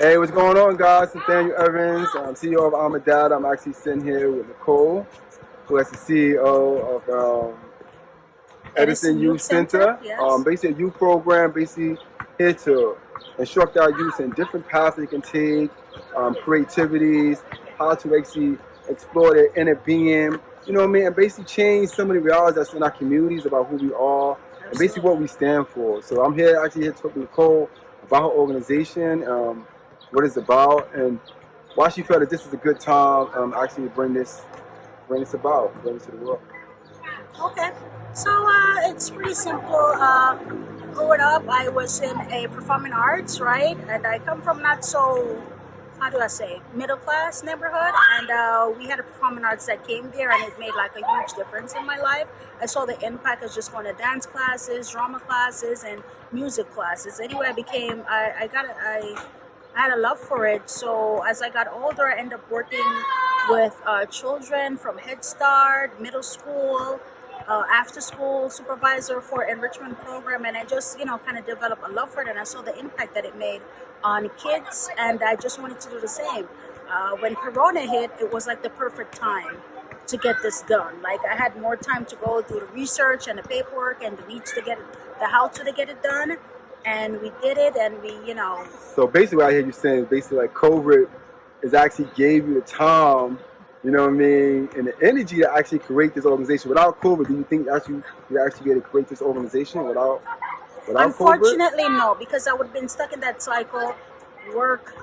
Hey, what's going on, guys? Nathaniel Evans, I'm CEO of Amadad. I'm actually sitting here with Nicole, who is the CEO of um, Edison, Edison, Youth, Center. Center. Yes. Um, basically, a youth program, basically here to instruct our youth in different paths they can take, um, creativities, how to actually explore their inner being, you know what I mean, and basically change some of the realities that's in our communities about who we are Absolutely. and basically what we stand for. So I'm here actually here to talk to Nicole about her organization. Um, what it's about, and why she felt that this is a good time um, actually bring this, bring this about, bring it to the world. Okay, so uh, it's pretty simple. Uh, growing up, I was in a performing arts, right? And I come from not so, how do I say, middle class neighborhood. And uh, we had a performing arts that came there and it made like a huge difference in my life. I saw the impact of just going to dance classes, drama classes, and music classes. Anyway, I became, I, I got, I I had a love for it. So as I got older, I ended up working with uh, children from Head Start, middle school, uh, after school supervisor for enrichment program and I just you know kind of developed a love for it and I saw the impact that it made on kids and I just wanted to do the same. Uh, when Corona hit, it was like the perfect time to get this done. Like I had more time to go do the research and the paperwork and the needs to get the how to get it done and we did it and we you know so basically what i hear you saying is basically like covid is actually gave you the time you know what i mean and the energy to actually create this organization without covid do you think actually you actually be able to create this organization without without unfortunately COVID? no because i would have been stuck in that cycle work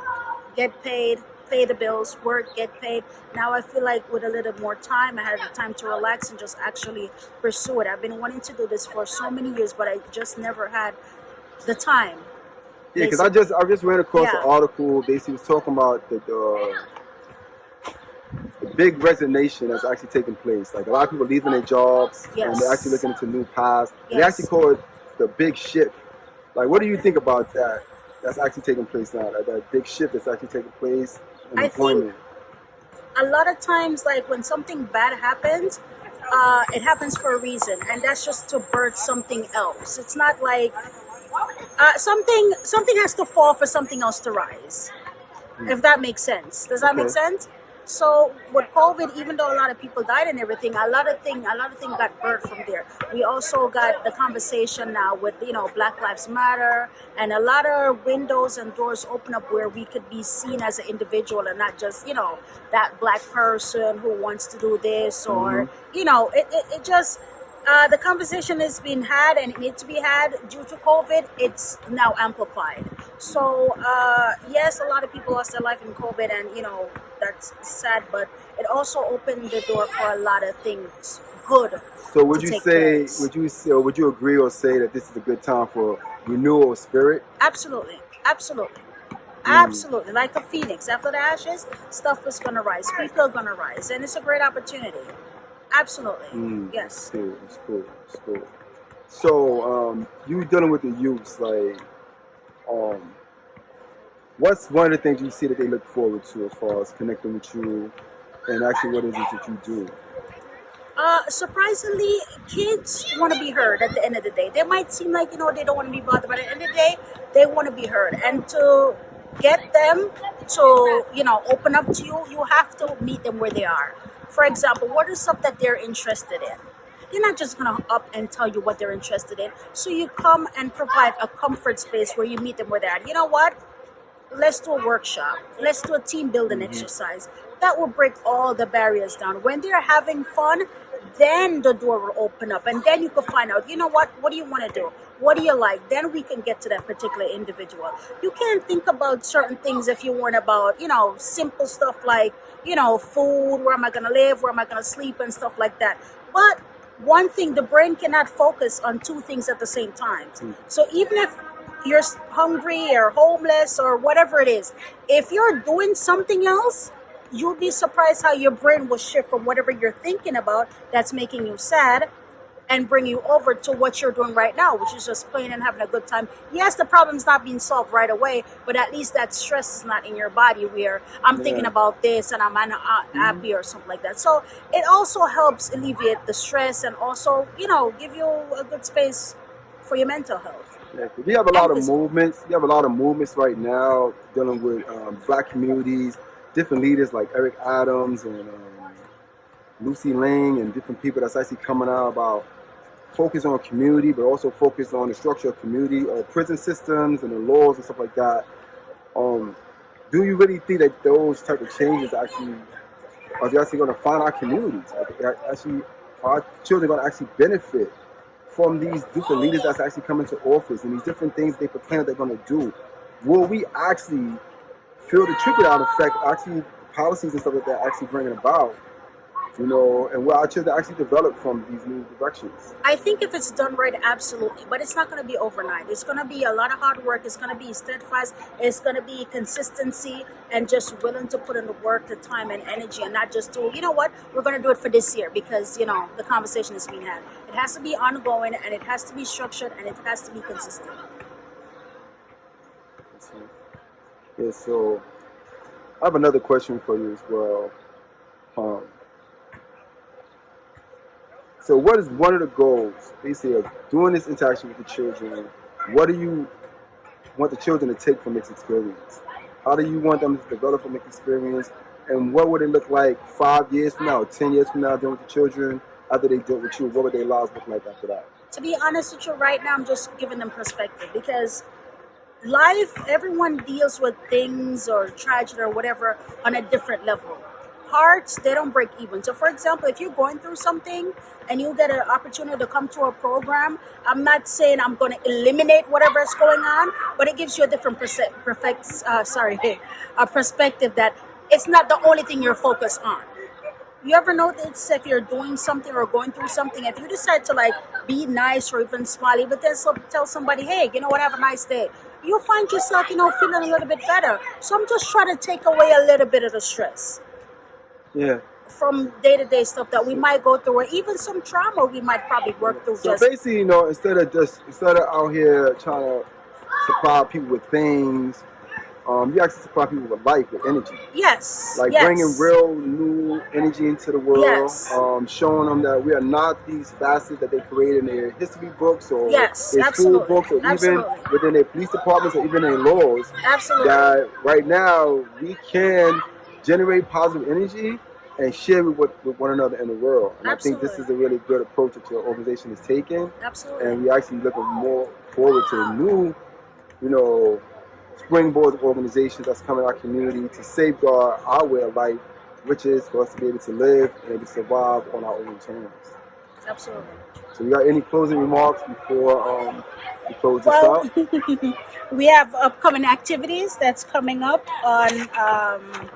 get paid pay the bills, work, get paid. Now I feel like with a little more time, I had the time to relax and just actually pursue it. I've been wanting to do this for so many years, but I just never had the time. Yeah, because I just I just ran across yeah. an article basically was talking about the, the, big resignation that's actually taking place. Like a lot of people leaving their jobs yes. and they're actually looking into new paths. Yes. They actually call it the big shift. Like, what do you think about that? That's actually taking place now. Like that big shift that's actually taking place in I employment. Think a lot of times, like when something bad happens, uh, it happens for a reason, and that's just to birth something else. It's not like uh, something something has to fall for something else to rise. Mm. If that makes sense. Does that okay. make sense? So with COVID, even though a lot of people died and everything, a lot of thing, a lot of things got birthed from there. We also got the conversation now with you know Black Lives Matter, and a lot of windows and doors open up where we could be seen as an individual and not just you know that black person who wants to do this or mm-hmm. you know it, it, it just uh, the conversation has been had and it needs to be had due to COVID. It's now amplified. So uh, yes, a lot of people lost their life in COVID, and you know that's sad. But it also opened the door for a lot of things good. So would you say? Place. Would you say? Or would you agree or say that this is a good time for renewal of spirit? Absolutely, absolutely. Mm. Absolutely, like a phoenix. After the ashes, stuff is gonna rise. People are gonna rise, and it's a great opportunity. Absolutely. Mm, yes. Cool. It's cool. It's cool. So, um, you dealing with the youths, like, um, what's one of the things you see that they look forward to as far as connecting with you, and actually, what is it that you do? Uh, surprisingly, kids want to be heard at the end of the day. They might seem like, you know, they don't want to be bothered, but at the end of the day, they want to be heard. And to get them to, you know, open up to you, you have to meet them where they are. For example, what is stuff that they're interested in? They're not just gonna up and tell you what they're interested in. So you come and provide a comfort space where you meet them where they're at. You know what? Let's do a workshop. Let's do a team building mm-hmm. exercise. That will break all the barriers down. When they're having fun, then the door will open up and then you can find out you know what what do you want to do? What do you like? Then we can get to that particular individual. You can't think about certain things if you weren't about you know simple stuff like you know food where am i going to live where am i going to sleep and stuff like that. But one thing the brain cannot focus on two things at the same time. Mm. so even if you're hungry or homeless or whatever it is if you're doing something else you'll be surprised how your brain will shift from whatever you're thinking about that's making you sad and bring you over to what you're doing right now, which is just playing and having a good time. Yes, the problem's not being solved right away, but at least that stress is not in your body where I'm yeah. thinking about this and I'm unhappy mm-hmm. or something like that. So it also helps alleviate the stress and also, you know, give you a good space for your mental health. Yeah, we have a lot of movements. We have a lot of movements right now dealing with um, black communities, different leaders like Eric Adams and um, Lucy Lang and different people that's actually coming out about focus on community, but also focus on the structure of community or prison systems and the laws and stuff like that. Um, do you really think that those type of changes actually are they actually going to find our communities? Actually, our children going to actually benefit from these different leaders that's actually coming to office and these different things they proclaim they're going to do? Will we actually feel the trickle down effect? Actually, policies and stuff like that actually bringing about, you know, and will our children actually develop from these new directions? I think if it's done right, absolutely. But it's not going to be overnight. It's going to be a lot of hard work. It's going to be steadfast. It's going to be consistency and just willing to put in the work, the time, and energy, and not just do. You know what? We're going to do it for this year because you know the conversation is being had. It has to be ongoing, and it has to be structured, and it has to be consistent. Yeah, so I have another question for you as well. Um, so, what is one of the goals, basically, of doing this interaction with the children? What do you want the children to take from this experience? How do you want them to develop from this experience? And what would it look like five years from now, ten years from now, dealing with the children after they deal with you? What would their lives look like after that? To be honest with you, right now, I'm just giving them perspective because life, everyone deals with things or tragedy or whatever on a different level. Hearts, they don't break even. So, for example, if you're going through something and you get an opportunity to come to a program, I'm not saying I'm going to eliminate whatever is going on, but it gives you a different perfect, uh, sorry, a perspective that it's not the only thing you're focused on. You ever notice if you're doing something or going through something, if you decide to like be nice or even smiley, but then so, tell somebody, hey, you know what, have a nice day, you'll find yourself, you know, feeling a little bit better. So I'm just trying to take away a little bit of the stress Yeah. from day to day stuff that we might go through, or even some trauma we might probably work through. So Just basically, you know, instead of just instead of out here trying to supply people with things, um, you actually supply people with life, with energy. yes, like yes. bringing real new energy into the world, Yes. um, showing them that we are not these facets that they create in their history books or Yes, their absolutely, school books or even within their police departments or even their laws. absolutely. That right now we can generate positive energy and share it with, with one another in the world. And I think this is a really good approach that your organization is taking Absolutely. and we actually looking more forward to new, you know, springboard of organizations that's coming in our community to safeguard our way of life, which is for us to be able to live and able to survive on our own terms. Absolutely. So, you got any closing remarks before um, we close this Well, out? we have upcoming activities that's coming up on um,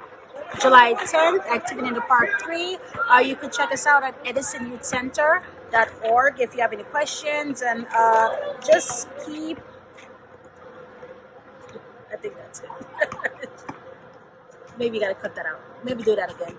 July 10th, Activity in the Park 3. Uh, you can check us out at edisonyouthcenter.org if you have any questions. And uh, just keep, I think that's it. Maybe you got to cut that out. Maybe do that again.